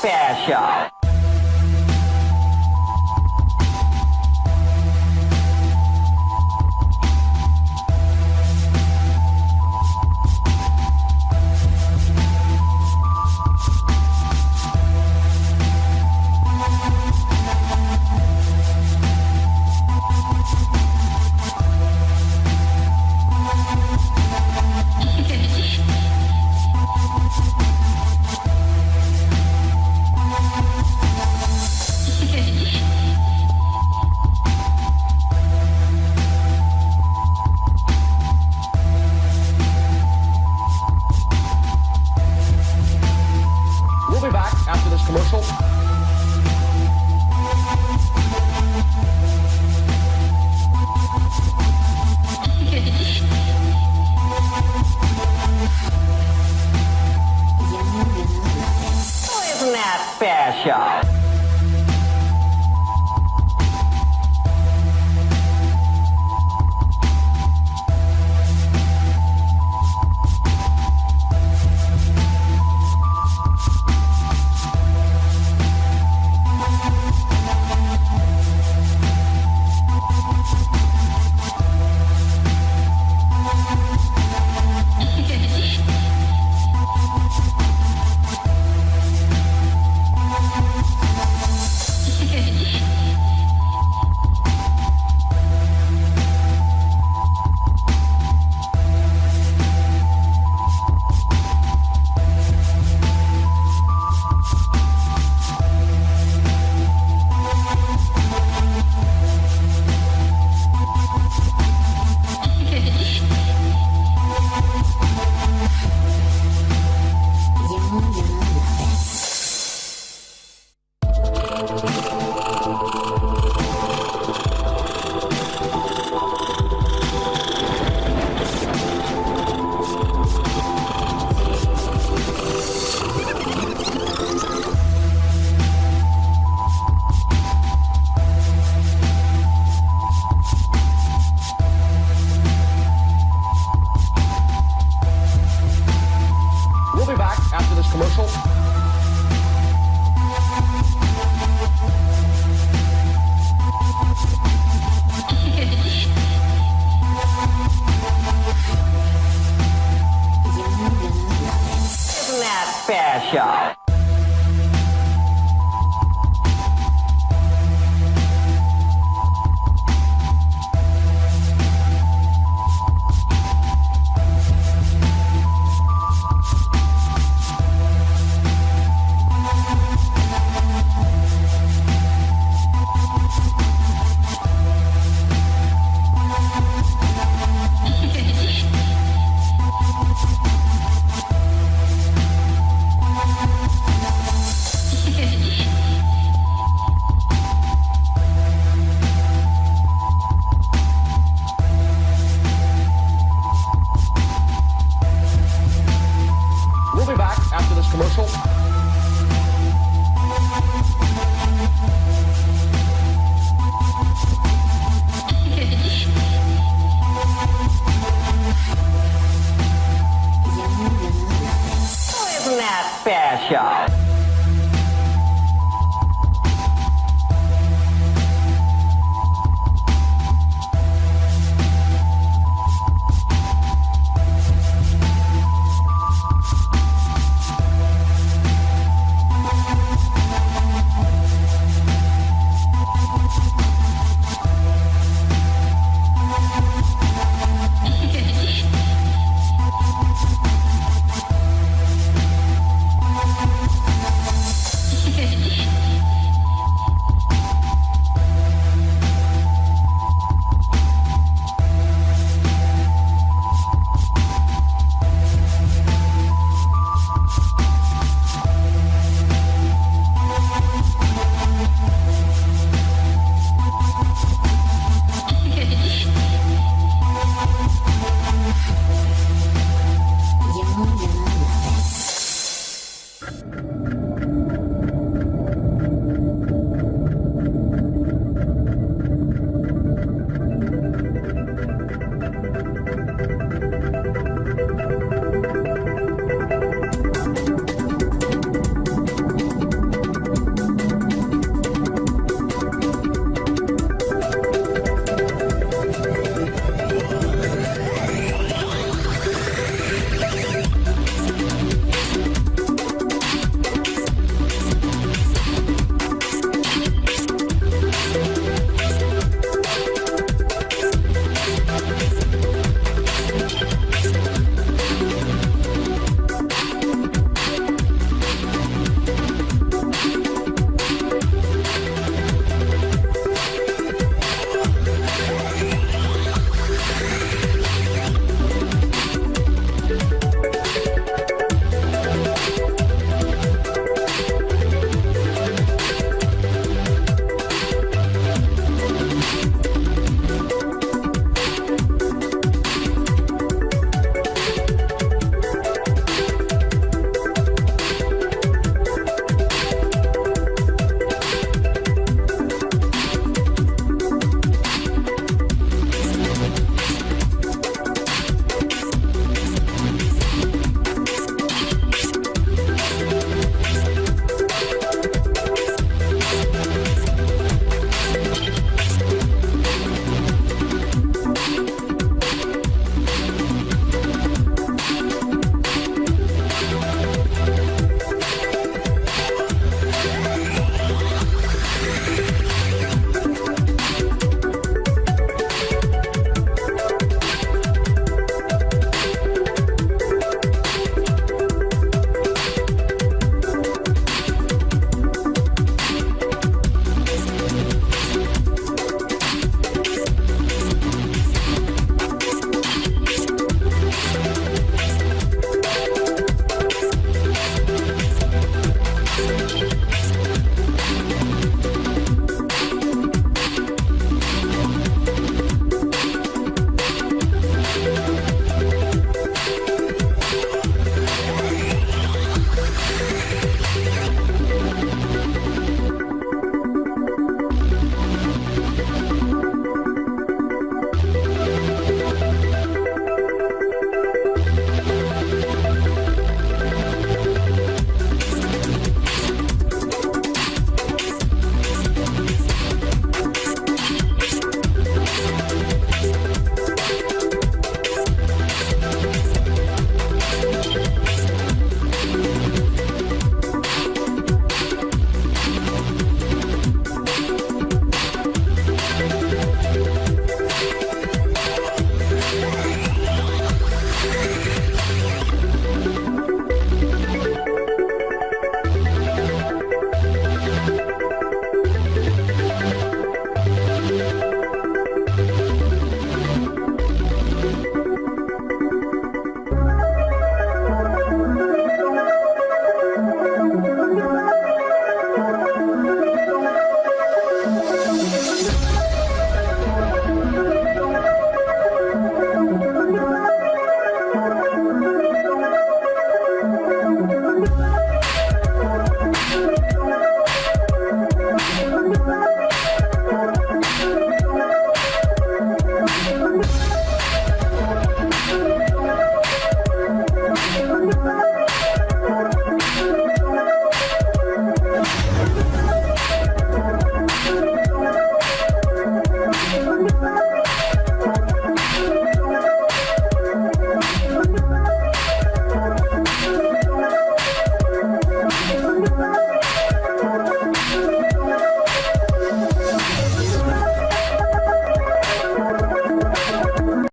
special.